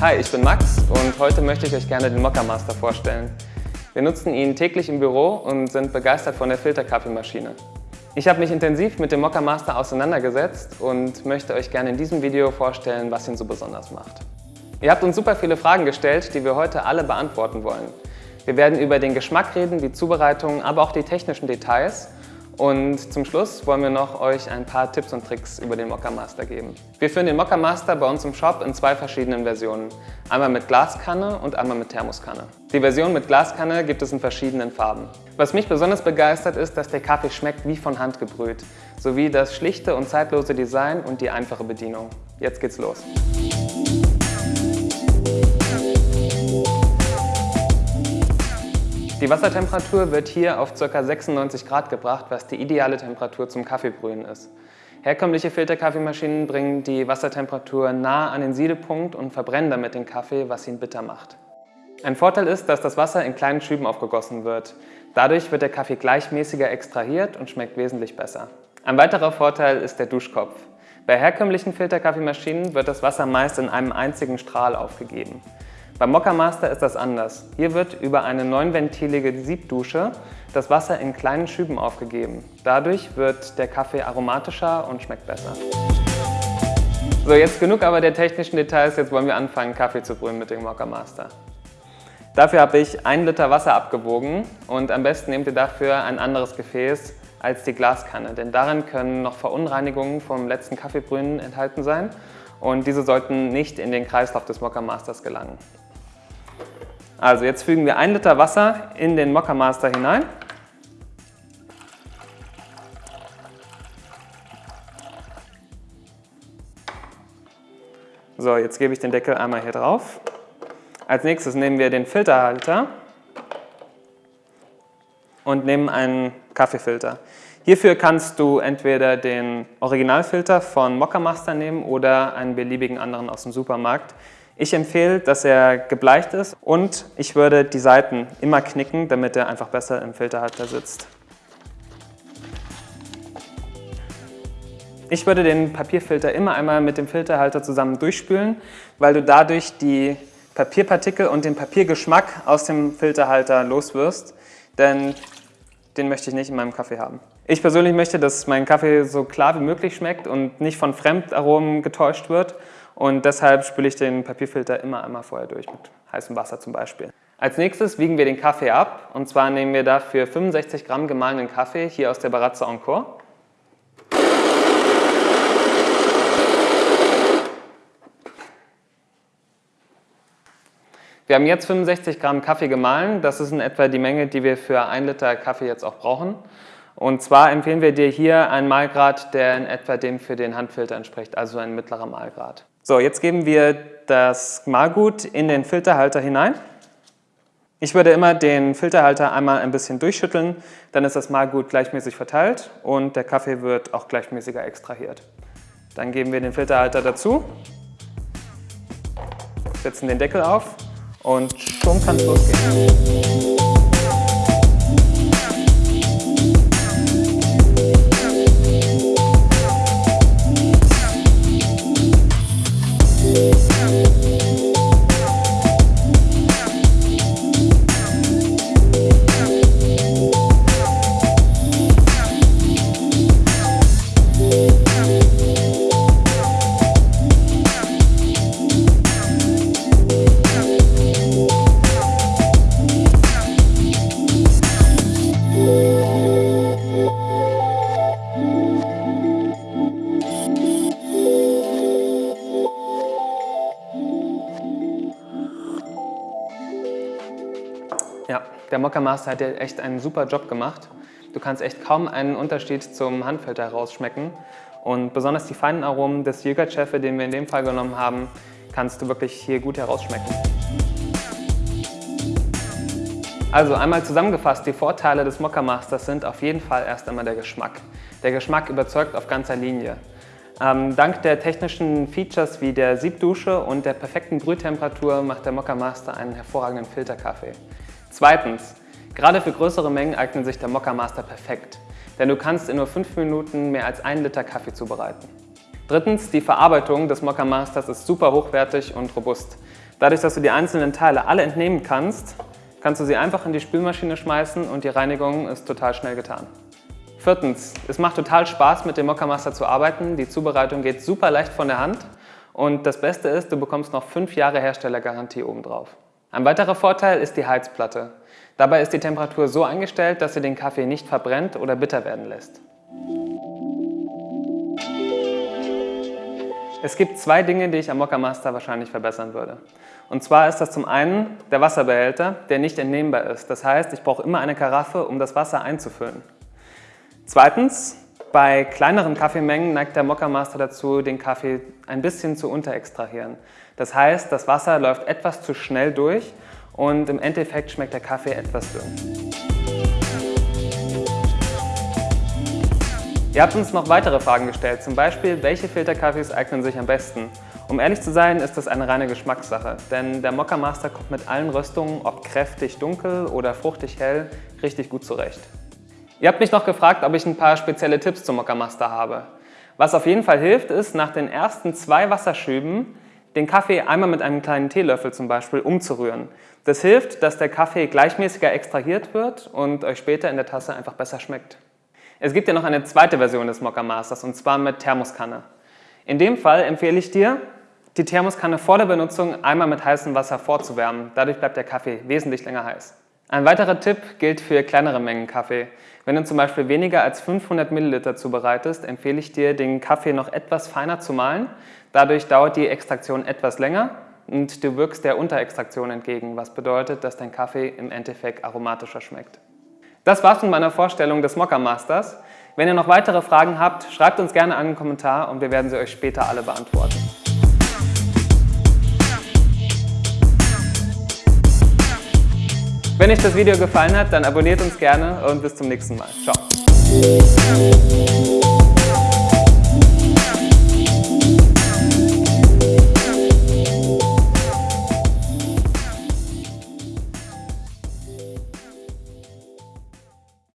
Hi, ich bin Max und heute möchte ich euch gerne den Mokka Master vorstellen. Wir nutzen ihn täglich im Büro und sind begeistert von der Filterkaffeemaschine. Ich habe mich intensiv mit dem Mokka Master auseinandergesetzt und möchte euch gerne in diesem Video vorstellen, was ihn so besonders macht. Ihr habt uns super viele Fragen gestellt, die wir heute alle beantworten wollen. Wir werden über den Geschmack reden, die Zubereitung, aber auch die technischen Details und zum Schluss wollen wir noch euch ein paar Tipps und Tricks über den Mokka Master geben. Wir führen den Mokka Master bei uns im Shop in zwei verschiedenen Versionen. Einmal mit Glaskanne und einmal mit Thermoskanne. Die Version mit Glaskanne gibt es in verschiedenen Farben. Was mich besonders begeistert ist, dass der Kaffee schmeckt wie von Hand gebrüht, sowie das schlichte und zeitlose Design und die einfache Bedienung. Jetzt geht's los. Die Wassertemperatur wird hier auf ca. 96 Grad gebracht, was die ideale Temperatur zum Kaffeebrühen ist. Herkömmliche Filterkaffeemaschinen bringen die Wassertemperatur nah an den Siedepunkt und verbrennen damit den Kaffee, was ihn bitter macht. Ein Vorteil ist, dass das Wasser in kleinen Schüben aufgegossen wird. Dadurch wird der Kaffee gleichmäßiger extrahiert und schmeckt wesentlich besser. Ein weiterer Vorteil ist der Duschkopf. Bei herkömmlichen Filterkaffeemaschinen wird das Wasser meist in einem einzigen Strahl aufgegeben. Beim Mokka Master ist das anders. Hier wird über eine neunventilige Siebdusche das Wasser in kleinen Schüben aufgegeben. Dadurch wird der Kaffee aromatischer und schmeckt besser. So, jetzt genug aber der technischen Details, jetzt wollen wir anfangen Kaffee zu brühen mit dem Mokka Master. Dafür habe ich ein Liter Wasser abgewogen und am besten nehmt ihr dafür ein anderes Gefäß als die Glaskanne, denn darin können noch Verunreinigungen vom letzten Kaffeebrühen enthalten sein und diese sollten nicht in den Kreislauf des Mokka Masters gelangen. Also jetzt fügen wir ein Liter Wasser in den Mokka Master hinein. So, jetzt gebe ich den Deckel einmal hier drauf. Als nächstes nehmen wir den Filterhalter und nehmen einen Kaffeefilter. Hierfür kannst du entweder den Originalfilter von Mokka Master nehmen oder einen beliebigen anderen aus dem Supermarkt. Ich empfehle, dass er gebleicht ist und ich würde die Seiten immer knicken, damit er einfach besser im Filterhalter sitzt. Ich würde den Papierfilter immer einmal mit dem Filterhalter zusammen durchspülen, weil du dadurch die Papierpartikel und den Papiergeschmack aus dem Filterhalter loswirst, denn den möchte ich nicht in meinem Kaffee haben. Ich persönlich möchte, dass mein Kaffee so klar wie möglich schmeckt und nicht von Fremdaromen getäuscht wird und deshalb spüle ich den Papierfilter immer einmal vorher durch, mit heißem Wasser zum Beispiel. Als nächstes wiegen wir den Kaffee ab und zwar nehmen wir dafür 65 Gramm gemahlenen Kaffee hier aus der Barazza Encore. Wir haben jetzt 65 Gramm Kaffee gemahlen. Das ist in etwa die Menge, die wir für ein Liter Kaffee jetzt auch brauchen. Und zwar empfehlen wir dir hier einen Mahlgrad, der in etwa dem für den Handfilter entspricht, also ein mittlerer Mahlgrad. So, jetzt geben wir das Mahlgut in den Filterhalter hinein. Ich würde immer den Filterhalter einmal ein bisschen durchschütteln, dann ist das Mahlgut gleichmäßig verteilt und der Kaffee wird auch gleichmäßiger extrahiert. Dann geben wir den Filterhalter dazu, setzen den Deckel auf und schon kann es losgehen. Ja, der Mokka Master hat ja echt einen super Job gemacht. Du kannst echt kaum einen Unterschied zum Handfilter herausschmecken. Und besonders die feinen Aromen des Yoghurt-Chefe, den wir in dem Fall genommen haben, kannst du wirklich hier gut herausschmecken. Also einmal zusammengefasst, die Vorteile des Mokka Masters sind auf jeden Fall erst einmal der Geschmack. Der Geschmack überzeugt auf ganzer Linie. Ähm, dank der technischen Features wie der Siebdusche und der perfekten Brühtemperatur macht der Mokka Master einen hervorragenden Filterkaffee. Zweitens, gerade für größere Mengen eignet sich der Mokka Master perfekt, denn du kannst in nur 5 Minuten mehr als 1 Liter Kaffee zubereiten. Drittens, die Verarbeitung des Mokka Masters ist super hochwertig und robust. Dadurch, dass du die einzelnen Teile alle entnehmen kannst, kannst du sie einfach in die Spülmaschine schmeißen und die Reinigung ist total schnell getan. Viertens, es macht total Spaß mit dem Mokka zu arbeiten. Die Zubereitung geht super leicht von der Hand und das Beste ist, du bekommst noch 5 Jahre Herstellergarantie obendrauf. Ein weiterer Vorteil ist die Heizplatte. Dabei ist die Temperatur so eingestellt, dass sie den Kaffee nicht verbrennt oder bitter werden lässt. Es gibt zwei Dinge, die ich am Mokka Master wahrscheinlich verbessern würde. Und zwar ist das zum einen der Wasserbehälter, der nicht entnehmbar ist. Das heißt, ich brauche immer eine Karaffe, um das Wasser einzufüllen. Zweitens, bei kleineren Kaffeemengen neigt der Mokka Master dazu, den Kaffee ein bisschen zu unterextrahieren. Das heißt, das Wasser läuft etwas zu schnell durch und im Endeffekt schmeckt der Kaffee etwas dünn. Ihr habt uns noch weitere Fragen gestellt, zum Beispiel, welche Filterkaffees eignen sich am besten? Um ehrlich zu sein, ist das eine reine Geschmackssache, denn der Mokka Master kommt mit allen Röstungen, ob kräftig dunkel oder fruchtig hell, richtig gut zurecht. Ihr habt mich noch gefragt, ob ich ein paar spezielle Tipps zum Mokka Master habe. Was auf jeden Fall hilft, ist, nach den ersten zwei Wasserschüben den Kaffee einmal mit einem kleinen Teelöffel zum Beispiel umzurühren. Das hilft, dass der Kaffee gleichmäßiger extrahiert wird und euch später in der Tasse einfach besser schmeckt. Es gibt ja noch eine zweite Version des Mokka Masters und zwar mit Thermoskanne. In dem Fall empfehle ich dir, die Thermoskanne vor der Benutzung einmal mit heißem Wasser vorzuwärmen. Dadurch bleibt der Kaffee wesentlich länger heiß. Ein weiterer Tipp gilt für kleinere Mengen Kaffee. Wenn du zum Beispiel weniger als 500 Milliliter zubereitest, empfehle ich dir, den Kaffee noch etwas feiner zu mahlen. Dadurch dauert die Extraktion etwas länger und du wirkst der Unterextraktion entgegen, was bedeutet, dass dein Kaffee im Endeffekt aromatischer schmeckt. Das war's mit meiner Vorstellung des Mokka Masters. Wenn ihr noch weitere Fragen habt, schreibt uns gerne einen Kommentar und wir werden sie euch später alle beantworten. Wenn euch das Video gefallen hat, dann abonniert uns gerne und bis zum nächsten Mal. Ciao.